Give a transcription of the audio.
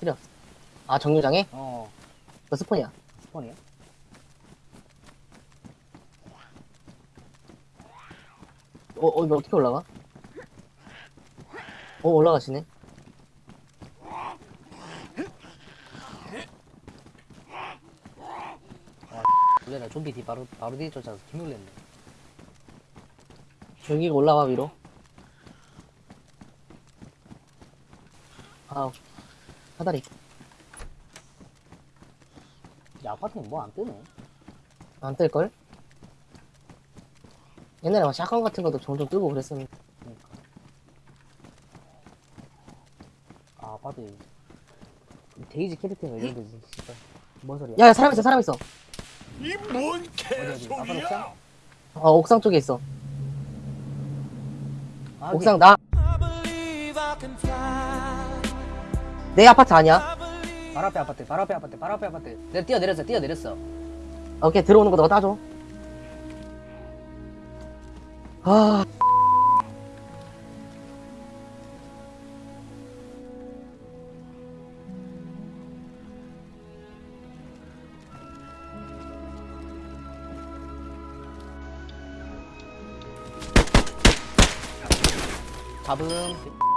필요. 아, 정류장에? 어 그 스폰이야. 스폰이야? 어, 어, 이거 어떻게 올라가? 어, 올라가시네. 원래 나 좀비 뒤 바로 바로 뒤에 쫓아서 개 놀랬네 여기가 올라와, 위로. 아, 사다리. 야 아파트는 뭐 안 뜨네 안 뜰걸? 옛날에 막 샷건 같은 것도 종종 뜨고 그랬었는데. 그러니까 아 아파트 데이지 캐릭터가 이런 진짜 뭔 소리야 야, 야, 사람 있어, 사람 있어. 이 뭔? 개소리야? 어, 옥상 쪽에 있어. 아, 옥상 나. 내 아파트 아니야? 바로 앞에 아파트 바로 앞에 아파트 바로 앞에 아파트 내가 뛰어내렸어 뛰어내렸어 오케이, 들어오는 거 너가 따줘. 아. 잡음